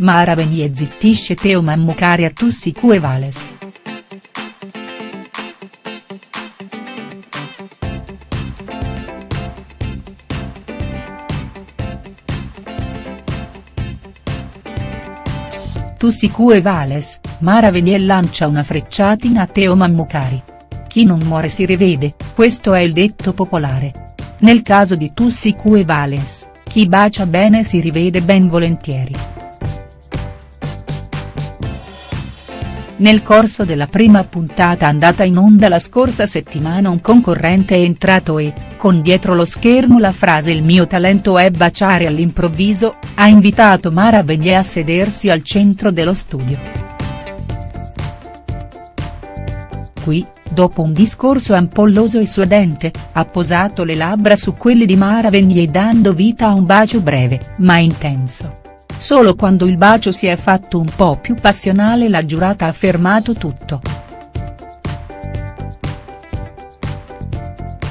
Mara Venier zittisce Teo Mammucari a Tussi Cuevales. Tussi Cuevales, Mara Venier lancia una frecciatina a Teo Mammucari. Chi non muore si rivede, questo è il detto popolare. Nel caso di Tussi Cuevales, chi bacia bene si rivede ben volentieri. Nel corso della prima puntata andata in onda la scorsa settimana un concorrente è entrato e, con dietro lo schermo la frase il mio talento è baciare all'improvviso, ha invitato Mara Venier a sedersi al centro dello studio. Qui, dopo un discorso ampolloso e suadente, ha posato le labbra su quelli di Mara Venier dando vita a un bacio breve, ma intenso. Solo quando il bacio si è fatto un po' più passionale la giurata ha fermato tutto.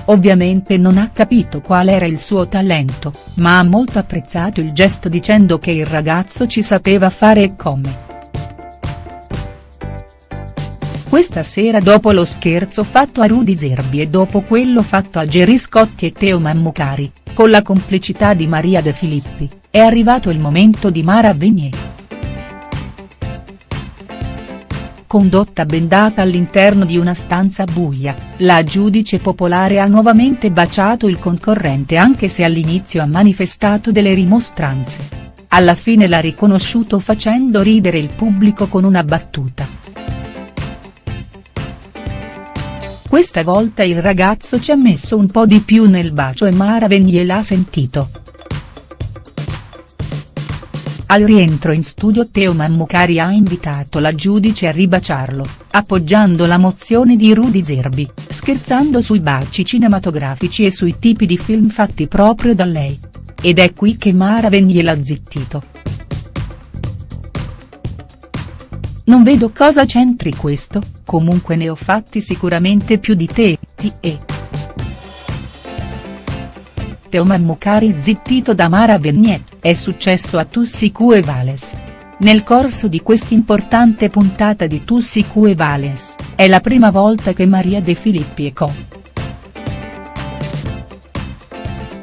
Ovviamente non ha capito qual era il suo talento, ma ha molto apprezzato il gesto dicendo che il ragazzo ci sapeva fare e come. Questa sera dopo lo scherzo fatto a Rudy Zerbi e dopo quello fatto a Gerry Scotti e Teo Mammucari, con la complicità di Maria De Filippi, è arrivato il momento di Mara Venier. Condotta bendata all'interno di una stanza buia, la giudice popolare ha nuovamente baciato il concorrente anche se all'inizio ha manifestato delle rimostranze. Alla fine l'ha riconosciuto facendo ridere il pubblico con una battuta. Questa volta il ragazzo ci ha messo un po' di più nel bacio e Mara Venier l'ha sentito. Al rientro in studio Teo Mammucari ha invitato la giudice a ribaciarlo, appoggiando la mozione di Rudy Zerbi, scherzando sui baci cinematografici e sui tipi di film fatti proprio da lei. Ed è qui che Mara Venier l'ha zittito. Non vedo cosa c'entri questo, comunque ne ho fatti sicuramente più di te, ti e. Teo Mammucari zittito da Mara Venier, è successo a Tussi Cuevales. Nel corso di quest'importante puntata di Tussi Cuevales, è la prima volta che Maria De Filippi e co.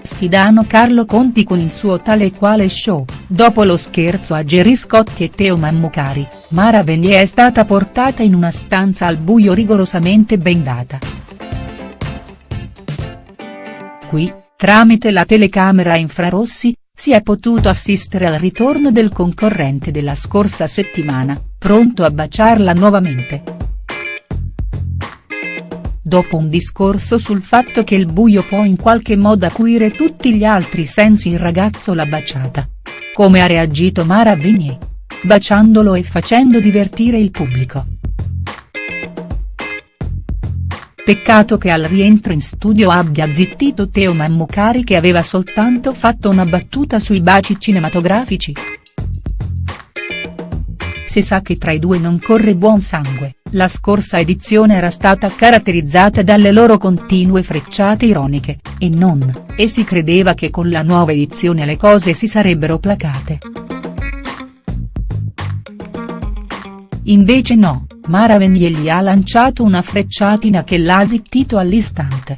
sfidano Carlo Conti con il suo tale e quale show, dopo lo scherzo a Gerry Scotti e Teo Mammucari, Mara Venier è stata portata in una stanza al buio rigorosamente bendata. Qui, tramite la telecamera a infrarossi, si è potuto assistere al ritorno del concorrente della scorsa settimana, pronto a baciarla nuovamente dopo un discorso sul fatto che il buio può in qualche modo acuire tutti gli altri sensi il ragazzo l'ha baciata. Come ha reagito Mara Venier? Baciandolo e facendo divertire il pubblico. Peccato che al rientro in studio abbia zittito Teo Mammucari che aveva soltanto fatto una battuta sui baci cinematografici. Si sa che tra i due non corre buon sangue. La scorsa edizione era stata caratterizzata dalle loro continue frecciate ironiche, e non, e si credeva che con la nuova edizione le cose si sarebbero placate. Invece no, Mara gli ha lanciato una frecciatina che l'ha zittito all'istante.